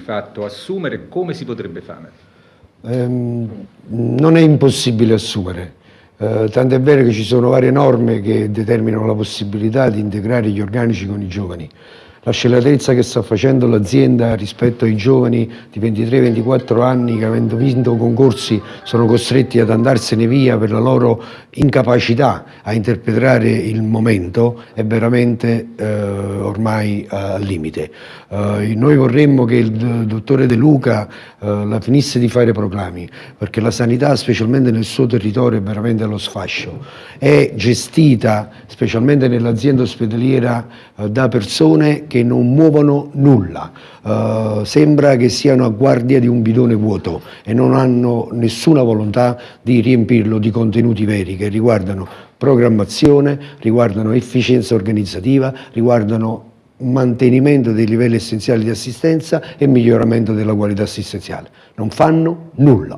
fatto assumere, come si potrebbe fare? Ehm, non è impossibile assumere, eh, è vero che ci sono varie norme che determinano la possibilità di integrare gli organici con i giovani. La scellatezza che sta facendo l'azienda rispetto ai giovani di 23-24 anni che avendo vinto concorsi sono costretti ad andarsene via per la loro incapacità a interpretare il momento è veramente eh, ormai al limite. Eh, noi vorremmo che il dottore De Luca eh, la finisse di fare proclami perché la sanità specialmente nel suo territorio è veramente allo sfascio. È gestita specialmente nell'azienda ospedaliera eh, da persone che non muovono nulla, uh, sembra che siano a guardia di un bidone vuoto e non hanno nessuna volontà di riempirlo di contenuti veri che riguardano programmazione, riguardano efficienza organizzativa, riguardano mantenimento dei livelli essenziali di assistenza e miglioramento della qualità assistenziale. Non fanno nulla.